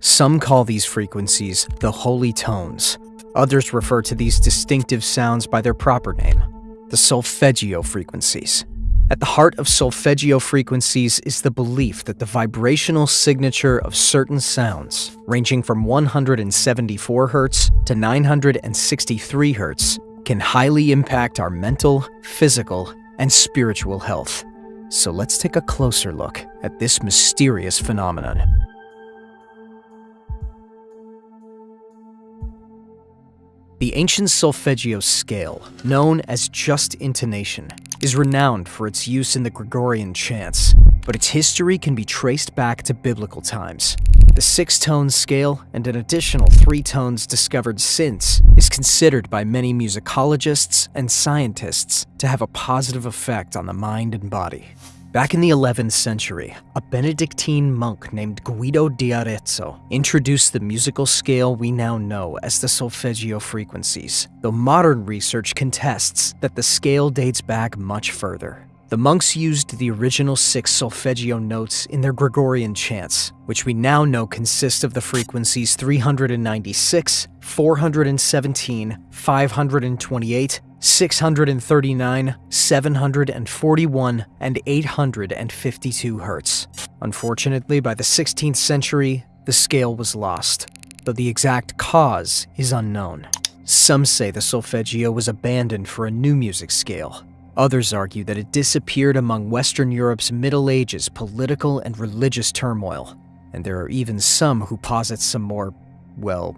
Some call these frequencies the holy tones. Others refer to these distinctive sounds by their proper name, the solfeggio frequencies. At the heart of solfeggio frequencies is the belief that the vibrational signature of certain sounds, ranging from 174 Hz to 963 Hz, can highly impact our mental, physical, and spiritual health. So let's take a closer look at this mysterious phenomenon. The ancient solfeggio scale, known as just intonation, is renowned for its use in the Gregorian chants, but its history can be traced back to biblical times. The six-tone scale, and an additional three tones discovered since, is considered by many musicologists and scientists to have a positive effect on the mind and body. Back in the 11th century, a Benedictine monk named Guido di Arezzo introduced the musical scale we now know as the solfeggio frequencies, though modern research contests that the scale dates back much further. The monks used the original six solfeggio notes in their Gregorian chants, which we now know consist of the frequencies 396, 417, 528, 639, 741, and 852 Hz. Unfortunately, by the 16th century, the scale was lost, though the exact cause is unknown. Some say the solfeggio was abandoned for a new music scale. Others argue that it disappeared among Western Europe's Middle Ages political and religious turmoil. And there are even some who posit some more, well,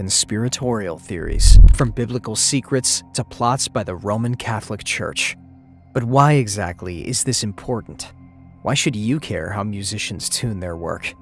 conspiratorial theories, from biblical secrets to plots by the Roman Catholic Church. But why exactly is this important? Why should you care how musicians tune their work?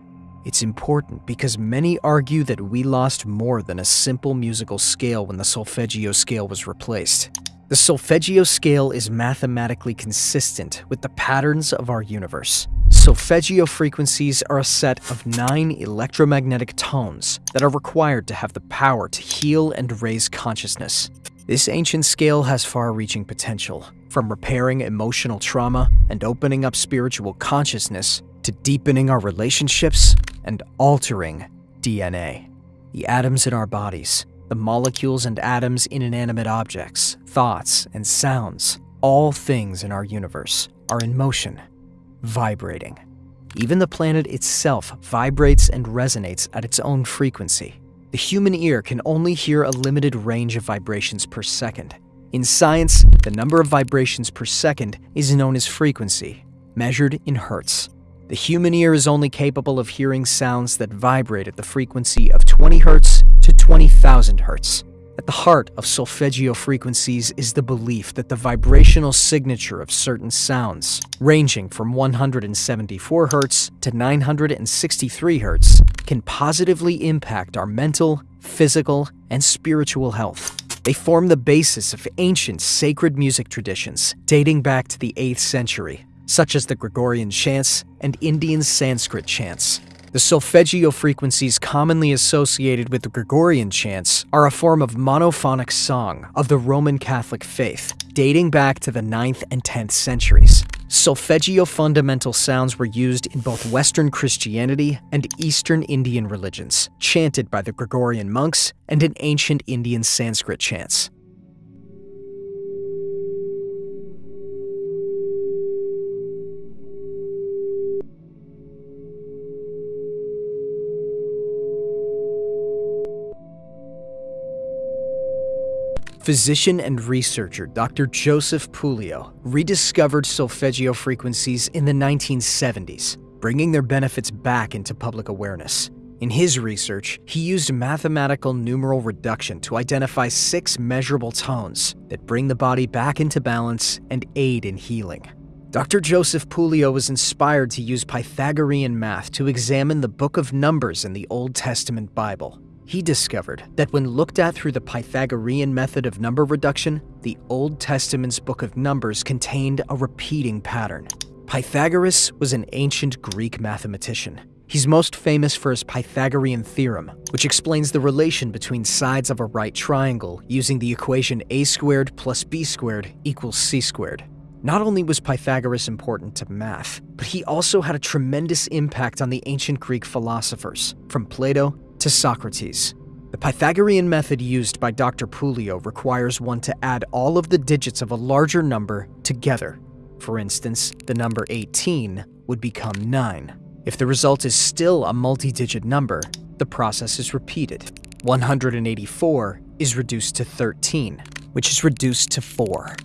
It's important because many argue that we lost more than a simple musical scale when the solfeggio scale was replaced. The solfeggio scale is mathematically consistent with the patterns of our universe. Solfeggio frequencies are a set of nine electromagnetic tones that are required to have the power to heal and raise consciousness. This ancient scale has far-reaching potential, from repairing emotional trauma and opening up spiritual consciousness to deepening our relationships and altering DNA. The atoms in our bodies, the molecules and atoms in inanimate objects, thoughts, and sounds, all things in our universe, are in motion, vibrating. Even the planet itself vibrates and resonates at its own frequency. The human ear can only hear a limited range of vibrations per second. In science, the number of vibrations per second is known as frequency, measured in hertz. The human ear is only capable of hearing sounds that vibrate at the frequency of 20 hertz to 20,000 Hz. At the heart of solfeggio frequencies is the belief that the vibrational signature of certain sounds, ranging from 174 Hz to 963 Hz, can positively impact our mental, physical, and spiritual health. They form the basis of ancient sacred music traditions dating back to the 8th century, such as the Gregorian chants and Indian Sanskrit chants. The solfeggio frequencies commonly associated with the Gregorian chants are a form of monophonic song of the Roman Catholic faith, dating back to the 9th and 10th centuries. Solfeggio fundamental sounds were used in both Western Christianity and Eastern Indian religions, chanted by the Gregorian monks and in ancient Indian Sanskrit chants. Physician and researcher Dr. Joseph Puleo rediscovered solfeggio frequencies in the 1970s, bringing their benefits back into public awareness. In his research, he used mathematical numeral reduction to identify six measurable tones that bring the body back into balance and aid in healing. Dr. Joseph Puleo was inspired to use Pythagorean math to examine the Book of Numbers in the Old Testament Bible. He discovered that when looked at through the Pythagorean method of number reduction, the Old Testament's Book of Numbers contained a repeating pattern. Pythagoras was an ancient Greek mathematician. He's most famous for his Pythagorean theorem, which explains the relation between sides of a right triangle using the equation a squared plus b squared equals c squared. Not only was Pythagoras important to math, but he also had a tremendous impact on the ancient Greek philosophers, from Plato to Socrates. The Pythagorean method used by Dr. Puleo requires one to add all of the digits of a larger number together. For instance, the number 18 would become 9. If the result is still a multi-digit number, the process is repeated. 184 is reduced to 13, which is reduced to 4.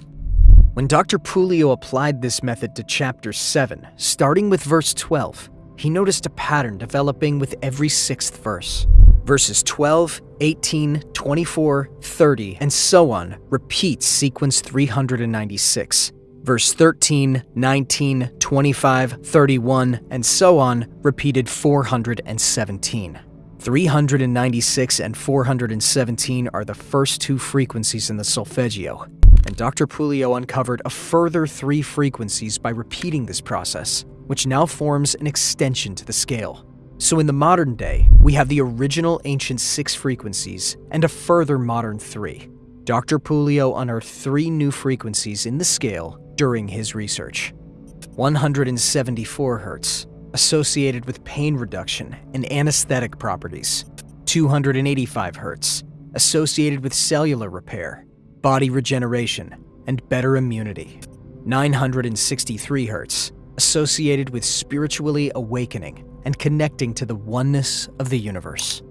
When Dr. Puleo applied this method to chapter 7, starting with verse 12, he noticed a pattern developing with every sixth verse. Verses 12, 18, 24, 30, and so on repeat sequence 396. Verse 13, 19, 25, 31, and so on repeated 417. 396 and 417 are the first two frequencies in the solfeggio, and Dr. Puleo uncovered a further three frequencies by repeating this process, which now forms an extension to the scale. So in the modern day, we have the original ancient six frequencies and a further modern three. Dr. Puleo unearthed three new frequencies in the scale during his research. 174 Hz, associated with pain reduction and anesthetic properties. 285 Hz, associated with cellular repair body regeneration, and better immunity. 963 Hz, associated with spiritually awakening and connecting to the oneness of the universe.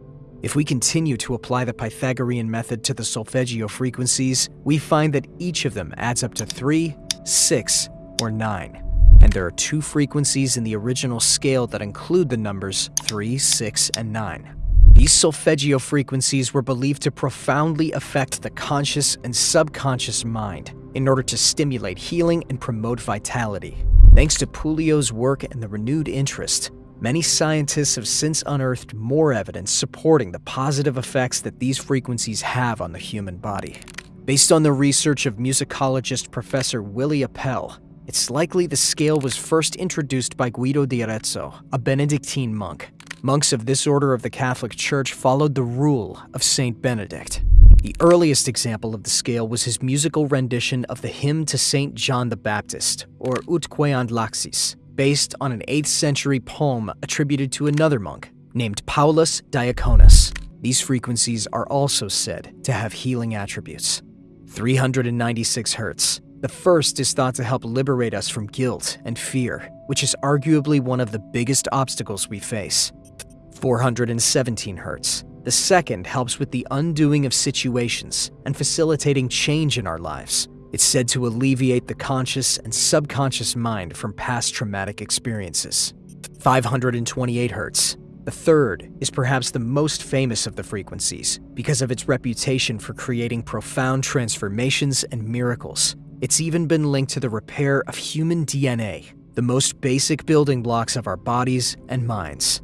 If we continue to apply the Pythagorean method to the solfeggio frequencies, we find that each of them adds up to 3, 6, or 9. And there are two frequencies in the original scale that include the numbers 3, 6, and 9. These solfeggio frequencies were believed to profoundly affect the conscious and subconscious mind in order to stimulate healing and promote vitality. Thanks to Puleo's work and the renewed interest, many scientists have since unearthed more evidence supporting the positive effects that these frequencies have on the human body. Based on the research of musicologist Professor Willi Apel, it's likely the scale was first introduced by Guido di Arezzo, a Benedictine monk, Monks of this order of the Catholic Church followed the rule of Saint Benedict. The earliest example of the scale was his musical rendition of the hymn to Saint John the Baptist, or Ut queant laxis, based on an 8th century poem attributed to another monk named Paulus Diaconus. These frequencies are also said to have healing attributes. 396 Hz. The first is thought to help liberate us from guilt and fear, which is arguably one of the biggest obstacles we face. 417 Hz. The second helps with the undoing of situations and facilitating change in our lives. It's said to alleviate the conscious and subconscious mind from past traumatic experiences. 528 Hz. The third is perhaps the most famous of the frequencies because of its reputation for creating profound transformations and miracles. It's even been linked to the repair of human DNA, the most basic building blocks of our bodies and minds.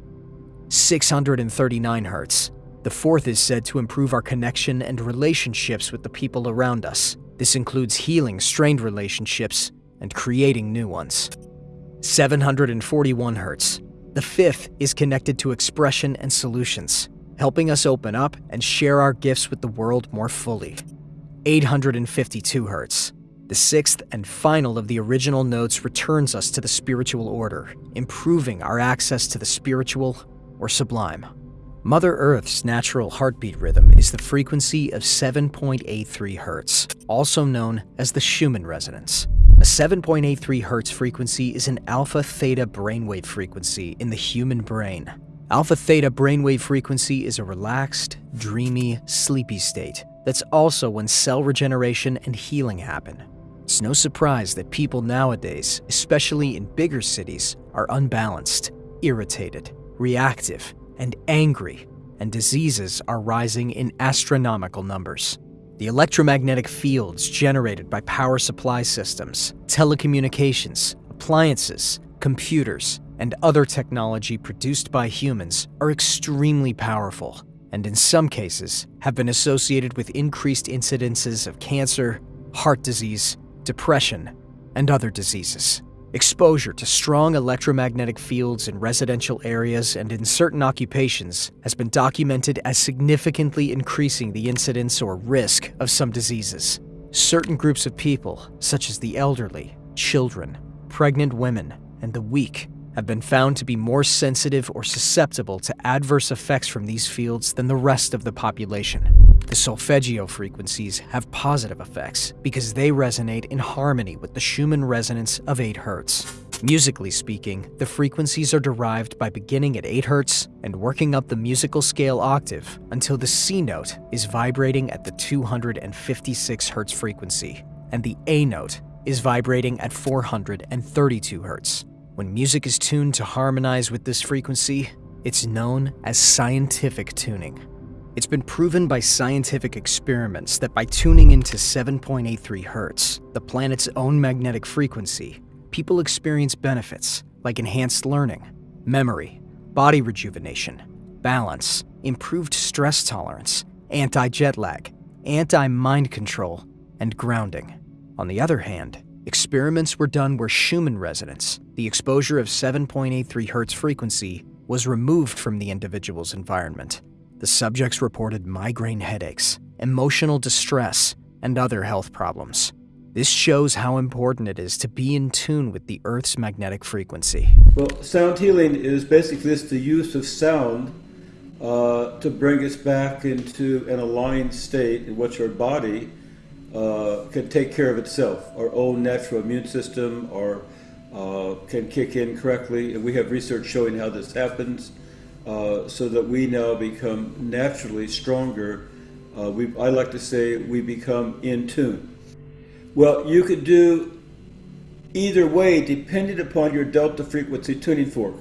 639 Hz. The fourth is said to improve our connection and relationships with the people around us. This includes healing strained relationships and creating new ones. 741 Hz. The fifth is connected to expression and solutions, helping us open up and share our gifts with the world more fully. 852 Hz. The sixth and final of the original notes returns us to the spiritual order, improving our access to the spiritual or sublime. Mother Earth's natural heartbeat rhythm is the frequency of 7.83 Hz, also known as the Schumann resonance. A 7.83 Hz frequency is an alpha-theta brainwave frequency in the human brain. Alpha-theta brainwave frequency is a relaxed, dreamy, sleepy state that's also when cell regeneration and healing happen. It's no surprise that people nowadays, especially in bigger cities, are unbalanced, irritated, reactive, and angry, and diseases are rising in astronomical numbers. The electromagnetic fields generated by power supply systems, telecommunications, appliances, computers, and other technology produced by humans are extremely powerful, and in some cases have been associated with increased incidences of cancer, heart disease, depression, and other diseases. Exposure to strong electromagnetic fields in residential areas and in certain occupations has been documented as significantly increasing the incidence or risk of some diseases. Certain groups of people, such as the elderly, children, pregnant women, and the weak have been found to be more sensitive or susceptible to adverse effects from these fields than the rest of the population. The solfeggio frequencies have positive effects because they resonate in harmony with the Schumann resonance of 8 Hz. Musically speaking, the frequencies are derived by beginning at 8 Hz and working up the musical scale octave until the C note is vibrating at the 256 Hz frequency, and the A note is vibrating at 432 Hz. When music is tuned to harmonize with this frequency, it's known as scientific tuning. It's been proven by scientific experiments that by tuning into 7.83 Hz, the planet's own magnetic frequency, people experience benefits like enhanced learning, memory, body rejuvenation, balance, improved stress tolerance, anti-jet lag, anti-mind control, and grounding. On the other hand, Experiments were done where Schumann resonance, the exposure of 7.83 Hz frequency, was removed from the individual's environment. The subjects reported migraine headaches, emotional distress, and other health problems. This shows how important it is to be in tune with the Earth's magnetic frequency. Well, sound healing is basically just the use of sound uh, to bring us back into an aligned state in which our body uh, can take care of itself. Our own natural immune system or uh, can kick in correctly. And we have research showing how this happens uh, so that we now become naturally stronger. Uh, we, I like to say we become in tune. Well, you could do either way depending upon your delta frequency tuning fork.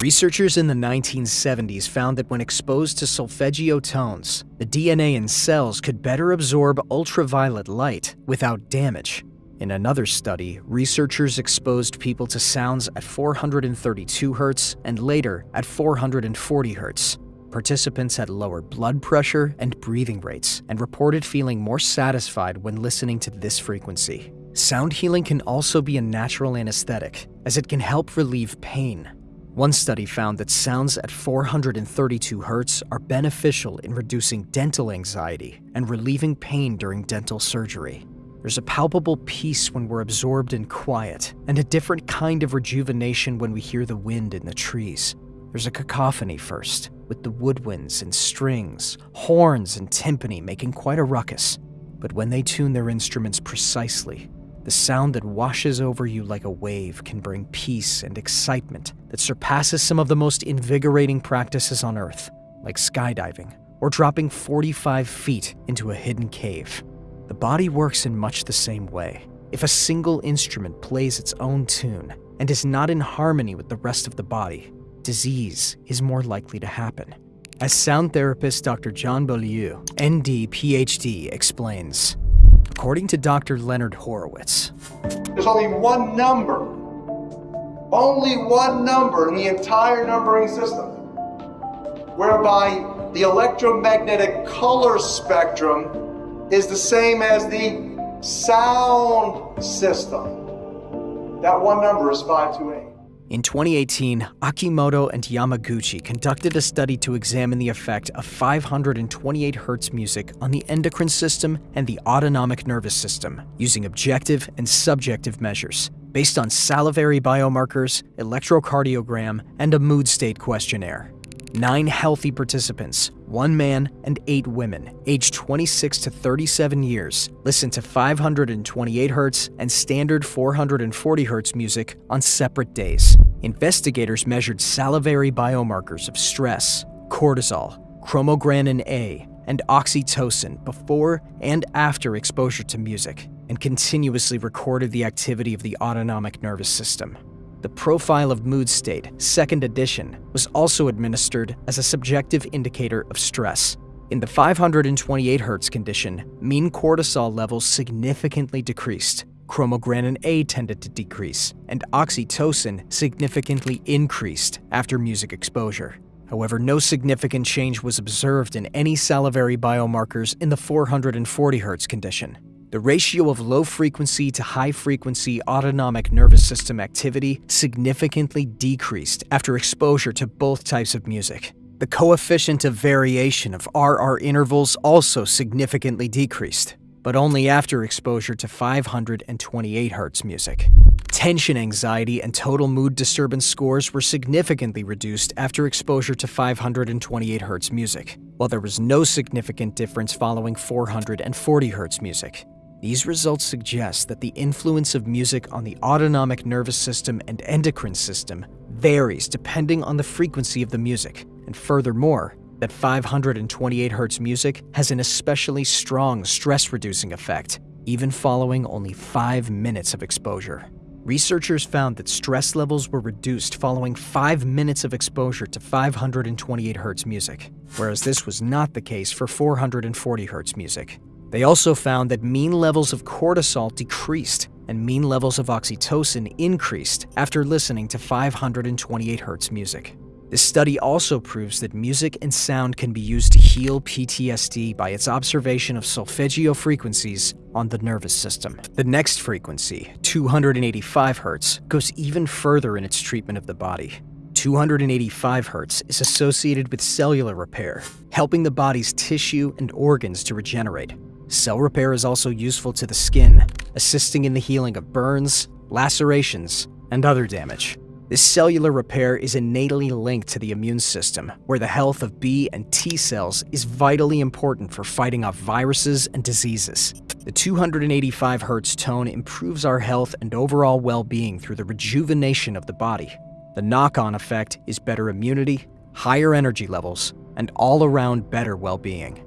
Researchers in the 1970s found that when exposed to solfeggio tones, the DNA in cells could better absorb ultraviolet light without damage. In another study, researchers exposed people to sounds at 432 Hz and later at 440 Hz. Participants had lower blood pressure and breathing rates and reported feeling more satisfied when listening to this frequency. Sound healing can also be a natural anesthetic, as it can help relieve pain, one study found that sounds at 432 Hz are beneficial in reducing dental anxiety and relieving pain during dental surgery. There's a palpable peace when we're absorbed in quiet, and a different kind of rejuvenation when we hear the wind in the trees. There's a cacophony first, with the woodwinds and strings, horns and timpani making quite a ruckus. But when they tune their instruments precisely, the sound that washes over you like a wave can bring peace and excitement that surpasses some of the most invigorating practices on Earth, like skydiving or dropping 45 feet into a hidden cave. The body works in much the same way. If a single instrument plays its own tune and is not in harmony with the rest of the body, disease is more likely to happen. As sound therapist Dr. John Beaulieu, ND PhD, explains, According to Dr. Leonard Horowitz, there's only one number, only one number in the entire numbering system, whereby the electromagnetic color spectrum is the same as the sound system. That one number is 528. In 2018, Akimoto and Yamaguchi conducted a study to examine the effect of 528 Hz music on the endocrine system and the autonomic nervous system using objective and subjective measures based on salivary biomarkers, electrocardiogram, and a mood state questionnaire. Nine healthy participants, one man and eight women, aged 26 to 37 years, listened to 528 Hz and standard 440 Hz music on separate days. Investigators measured salivary biomarkers of stress, cortisol, chromogranin A, and oxytocin before and after exposure to music, and continuously recorded the activity of the autonomic nervous system. The Profile of Mood State, second edition, was also administered as a subjective indicator of stress. In the 528 Hz condition, mean cortisol levels significantly decreased, chromogranin A tended to decrease, and oxytocin significantly increased after music exposure. However, no significant change was observed in any salivary biomarkers in the 440 Hz condition. The ratio of low frequency to high frequency autonomic nervous system activity significantly decreased after exposure to both types of music. The coefficient of variation of RR intervals also significantly decreased. but only after exposure to 528 Hz music. Tension anxiety and total mood disturbance scores were significantly reduced after exposure to 528 Hz music, while there was no significant difference following 440 Hz music. These results suggest that the influence of music on the autonomic nervous system and endocrine system varies depending on the frequency of the music, and furthermore, that 528 Hz music has an especially strong stress-reducing effect, even following only 5 minutes of exposure. Researchers found that stress levels were reduced following 5 minutes of exposure to 528 Hz music, whereas this was not the case for 440 Hz music. They also found that mean levels of cortisol decreased and mean levels of oxytocin increased after listening to 528 Hz music. This study also proves that music and sound can be used to heal PTSD by its observation of solfeggio frequencies on the nervous system. The next frequency, 285 Hz, goes even further in its treatment of the body. 285 Hz is associated with cellular repair, helping the body's tissue and organs to regenerate. Cell repair is also useful to the skin, assisting in the healing of burns, lacerations, and other damage. This cellular repair is innately linked to the immune system, where the health of B and T cells is vitally important for fighting off viruses and diseases. The 285 Hz tone improves our health and overall well-being through the rejuvenation of the body. The knock-on effect is better immunity, higher energy levels, and all-around better well-being.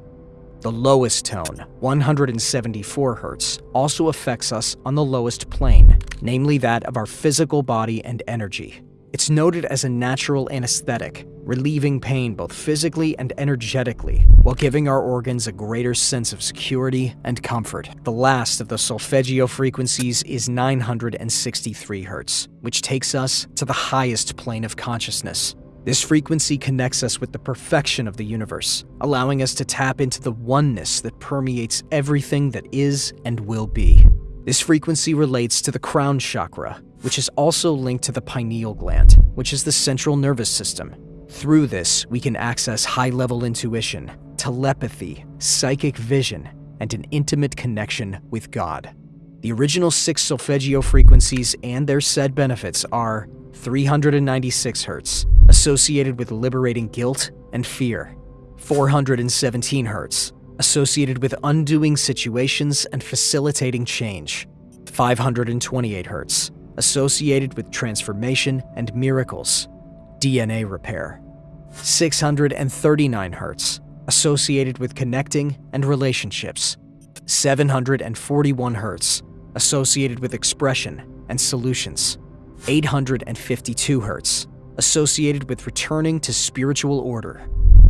The lowest tone, 174 Hz, also affects us on the lowest plane, namely that of our physical body and energy. It's noted as a natural anesthetic, relieving pain both physically and energetically, while giving our organs a greater sense of security and comfort. The last of the solfeggio frequencies is 963 Hz, which takes us to the highest plane of consciousness, this frequency connects us with the perfection of the universe, allowing us to tap into the oneness that permeates everything that is and will be. This frequency relates to the crown chakra, which is also linked to the pineal gland, which is the central nervous system. Through this, we can access high-level intuition, telepathy, psychic vision, and an intimate connection with God. The original six solfeggio frequencies and their said benefits are 396 hertz, associated with liberating guilt and fear. 417 hertz, associated with undoing situations and facilitating change. 528 hertz, associated with transformation and miracles. DNA repair. 639 hertz, associated with connecting and relationships. 741 hertz, associated with expression and solutions. 852 Hz, associated with returning to spiritual order.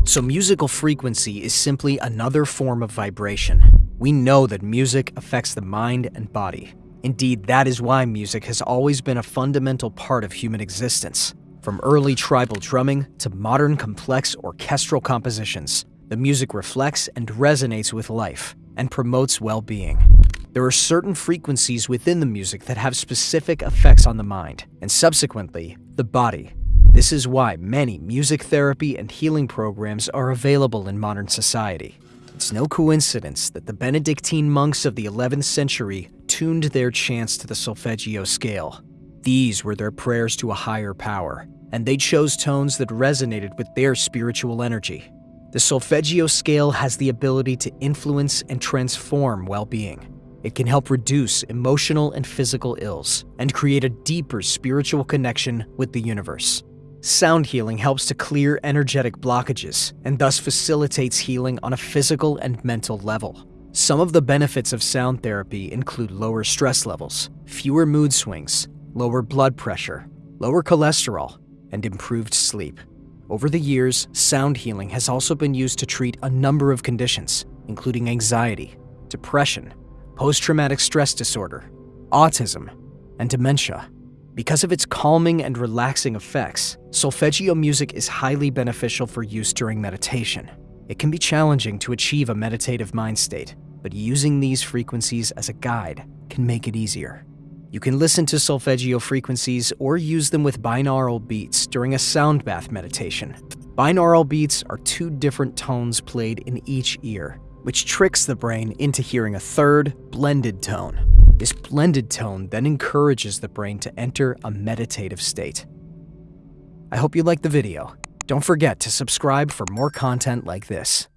So musical frequency is simply another form of vibration. We know that music affects the mind and body. Indeed, that is why music has always been a fundamental part of human existence. From early tribal drumming to modern complex orchestral compositions, the music reflects and resonates with life and promotes well-being. There are certain frequencies within the music that have specific effects on the mind, and subsequently, the body. This is why many music therapy and healing programs are available in modern society. It's no coincidence that the Benedictine monks of the 11th century tuned their chants to the solfeggio scale. These were their prayers to a higher power, and they chose tones that resonated with their spiritual energy. The solfeggio scale has the ability to influence and transform well-being. It can help reduce emotional and physical ills and create a deeper spiritual connection with the universe. Sound healing helps to clear energetic blockages and thus facilitates healing on a physical and mental level. Some of the benefits of sound therapy include lower stress levels, fewer mood swings, lower blood pressure, lower cholesterol, and improved sleep. Over the years, sound healing has also been used to treat a number of conditions, including anxiety, depression, post-traumatic stress disorder, autism, and dementia. Because of its calming and relaxing effects, solfeggio music is highly beneficial for use during meditation. It can be challenging to achieve a meditative mind state, but using these frequencies as a guide can make it easier. You can listen to solfeggio frequencies or use them with binaural beats during a sound bath meditation. Binaural beats are two different tones played in each ear, which tricks the brain into hearing a third, blended tone. This blended tone then encourages the brain to enter a meditative state. I hope you liked the video. Don't forget to subscribe for more content like this.